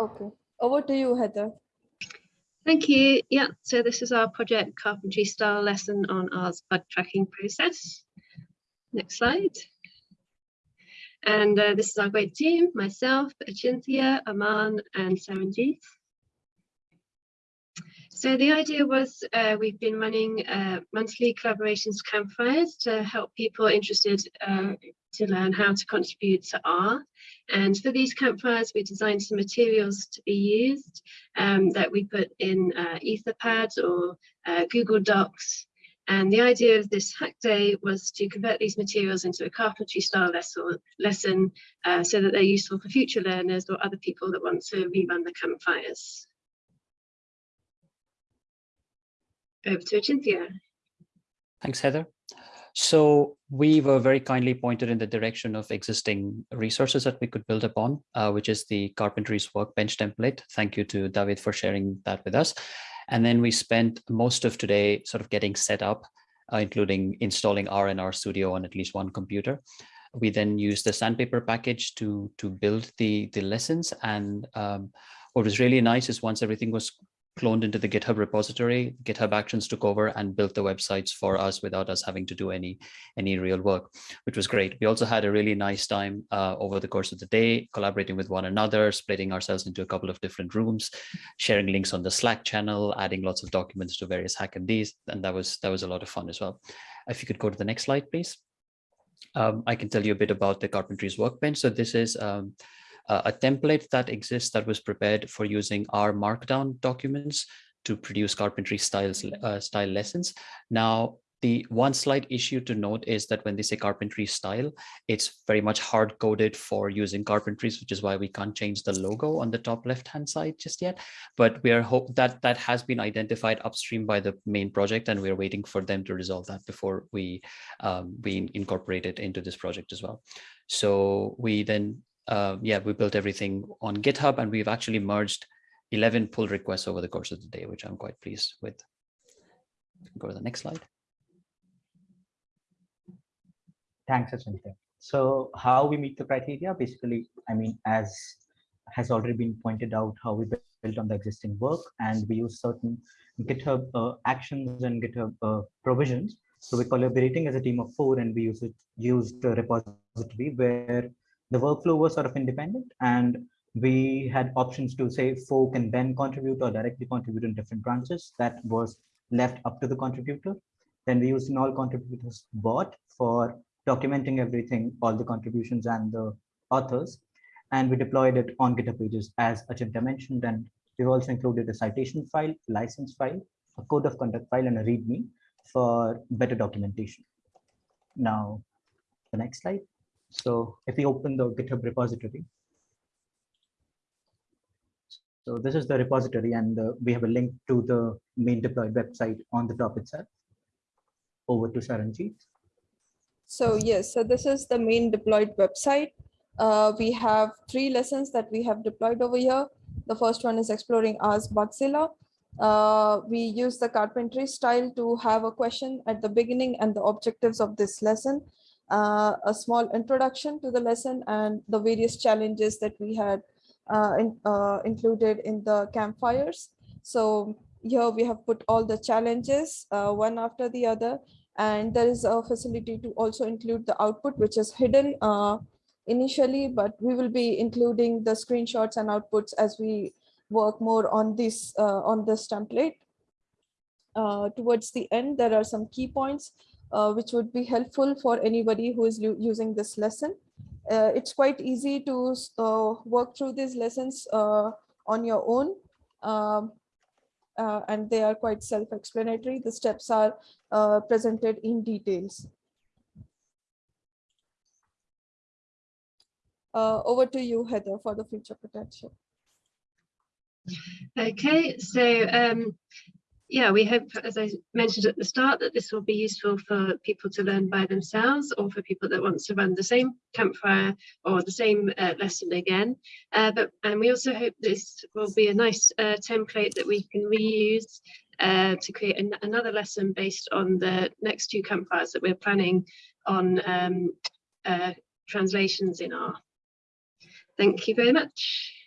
Okay, over to you, Heather. Thank you. Yeah, so this is our project carpentry style lesson on our bug tracking process. Next slide. And uh, this is our great team, myself, Achintya, Aman and Saranjeet. So the idea was uh, we've been running uh, monthly collaborations campfires to help people interested uh, to learn how to contribute to R. And for these campfires, we designed some materials to be used um, that we put in uh, Etherpad or uh, Google Docs. And the idea of this hack day was to convert these materials into a carpentry style lesson, lesson uh, so that they're useful for future learners or other people that want to rerun the campfires. Over to Achintya. Thanks, Heather. So we were very kindly pointed in the direction of existing resources that we could build upon, uh, which is the Carpentries Workbench template. Thank you to David for sharing that with us. And then we spent most of today sort of getting set up, uh, including installing R and R Studio on at least one computer. We then used the sandpaper package to, to build the, the lessons. And um, what was really nice is once everything was cloned into the GitHub repository. GitHub Actions took over and built the websites for us without us having to do any any real work, which was great. We also had a really nice time uh, over the course of the day, collaborating with one another, splitting ourselves into a couple of different rooms, sharing links on the Slack channel, adding lots of documents to various Ds, and that was that was a lot of fun as well. If you could go to the next slide, please. Um, I can tell you a bit about the Carpentries Workbench. So this is um, uh, a template that exists that was prepared for using R markdown documents to produce carpentry styles uh, style lessons. Now, the one slight issue to note is that when they say carpentry style, it's very much hard coded for using carpentries, which is why we can't change the logo on the top left hand side just yet. But we are hope that that has been identified upstream by the main project, and we're waiting for them to resolve that before we um, we incorporate it into this project as well. So we then uh, yeah, we built everything on GitHub and we've actually merged 11 pull requests over the course of the day, which I'm quite pleased with. Go to the next slide. Thanks, Achintya. So how we meet the criteria, basically, I mean, as has already been pointed out, how we built on the existing work and we use certain GitHub uh, actions and GitHub uh, provisions. So we're collaborating as a team of four and we use it, used a repository where the workflow was sort of independent and we had options to say fork and then contribute or directly contribute in different branches. That was left up to the contributor. Then we used an all contributors bot for documenting everything all the contributions and the authors and we deployed it on github pages as Achintya mentioned. And we've also included a citation file license file a code of conduct file and a readme for better documentation. Now the next slide so if we open the GitHub repository, so this is the repository and uh, we have a link to the main deployed website on the top itself. Over to Saranjeet. So yes, so this is the main deployed website. Uh, we have three lessons that we have deployed over here. The first one is exploring R's Bugzilla. Uh, we use the carpentry style to have a question at the beginning and the objectives of this lesson uh, a small introduction to the lesson and the various challenges that we had uh, in, uh, included in the campfires. So here we have put all the challenges uh, one after the other and there is a facility to also include the output which is hidden uh, initially but we will be including the screenshots and outputs as we work more on this uh, on this template. towards the end there are some key points uh, which would be helpful for anybody who is using this lesson. Uh, it's quite easy to uh, work through these lessons uh, on your own. Um, uh, and they are quite self-explanatory. The steps are uh, presented in details. over to you, Heather, for the future potential. Okay, so um, yeah, we hope, as I mentioned at the start, that this will be useful for people to learn by themselves or for people that want to run the same campfire or the same uh, lesson again. Uh, but And we also hope this will be a nice uh, template that we can reuse uh, to create an another lesson based on the next two campfires that we're planning on um, uh, translations in R. Thank you very much.